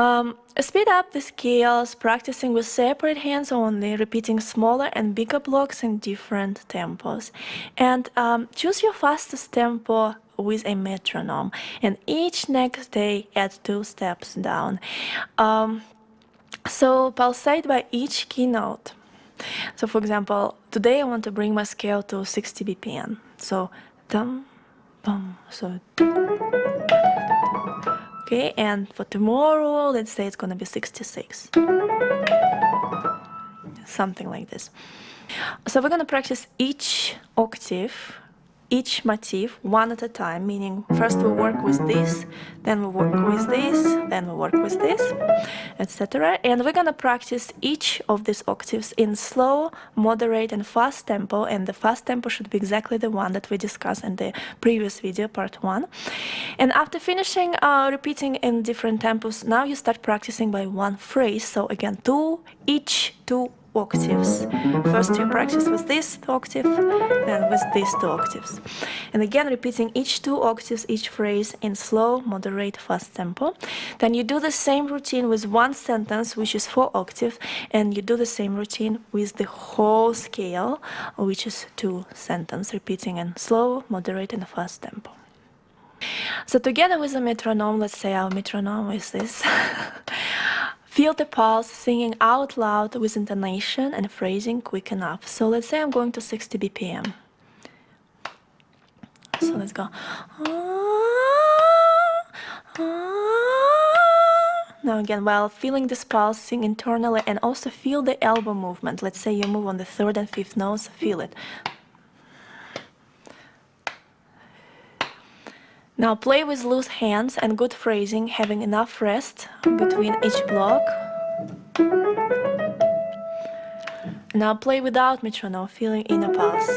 Um, speed up the scales, practicing with separate hands only, repeating smaller and bigger blocks in different tempos. And um, choose your fastest tempo with a metronome. And each next day add two steps down. Um, so pulsate by each keynote. So for example, today I want to bring my scale to 60 BPM. So dum, bum, so okay, and for tomorrow, let's say it's gonna be 66. Something like this. So we're gonna practice each octave each motif one at a time, meaning first we work with this, then we work with this, then we work with this, etc. And we're gonna practice each of these octaves in slow, moderate, and fast tempo, and the fast tempo should be exactly the one that we discussed in the previous video, part one. And after finishing uh, repeating in different tempos, now you start practicing by one phrase. So again, two, each, two, octaves. First you practice with this octave, then with these two octaves. And again repeating each two octaves, each phrase in slow, moderate, fast tempo. Then you do the same routine with one sentence, which is four octaves, and you do the same routine with the whole scale, which is two sentences, repeating in slow, moderate, and fast tempo. So together with the metronome, let's say our metronome is this. Feel the pulse, singing out loud with intonation and phrasing quick enough. So let's say I'm going to 60 BPM. So let's go. Now again, while feeling this pulse, sing internally and also feel the elbow movement. Let's say you move on the third and fifth notes, feel it. Now play with loose hands and good phrasing, having enough rest between each block. Now play without metronome, feeling inner pulse.